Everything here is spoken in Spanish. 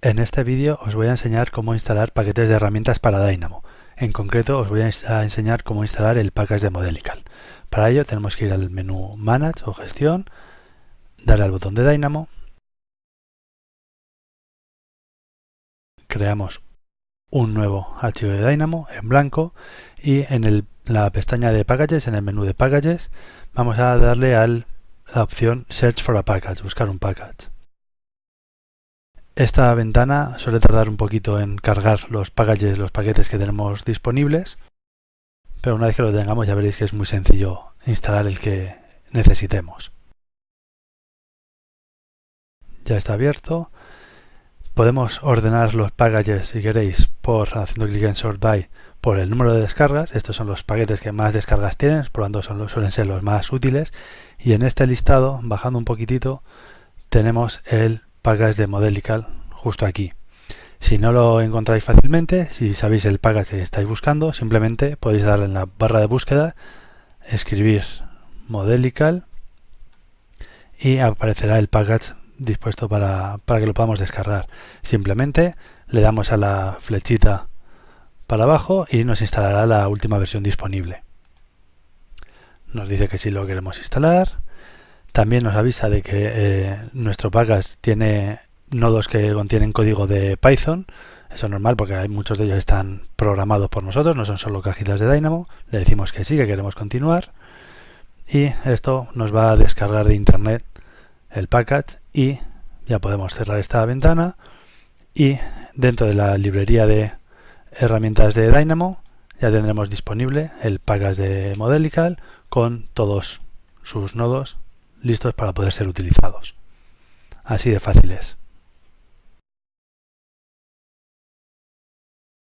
En este vídeo os voy a enseñar cómo instalar paquetes de herramientas para Dynamo. En concreto os voy a enseñar cómo instalar el package de Modelical. Para ello tenemos que ir al menú Manage o Gestión, darle al botón de Dynamo, creamos un nuevo archivo de Dynamo en blanco y en la pestaña de Packages, en el menú de Packages, vamos a darle a la opción Search for a Package, buscar un package. Esta ventana suele tardar un poquito en cargar los packages, los paquetes que tenemos disponibles, pero una vez que lo tengamos ya veréis que es muy sencillo instalar el que necesitemos. Ya está abierto. Podemos ordenar los packages, si queréis, por haciendo clic en Sort By, por el número de descargas. Estos son los paquetes que más descargas tienen, por lo tanto suelen ser los más útiles. Y en este listado, bajando un poquitito, tenemos el package de Modelical justo aquí. Si no lo encontráis fácilmente, si sabéis el package que estáis buscando, simplemente podéis darle en la barra de búsqueda, escribir Modelical y aparecerá el package dispuesto para, para que lo podamos descargar. Simplemente le damos a la flechita para abajo y nos instalará la última versión disponible. Nos dice que si lo queremos instalar, también nos avisa de que eh, nuestro package tiene nodos que contienen código de Python. Eso es normal porque muchos de ellos están programados por nosotros, no son solo cajitas de Dynamo. Le decimos que sí, que queremos continuar. Y esto nos va a descargar de internet el package y ya podemos cerrar esta ventana y dentro de la librería de herramientas de Dynamo ya tendremos disponible el package de Modelical con todos sus nodos listos para poder ser utilizados. Así de fácil es.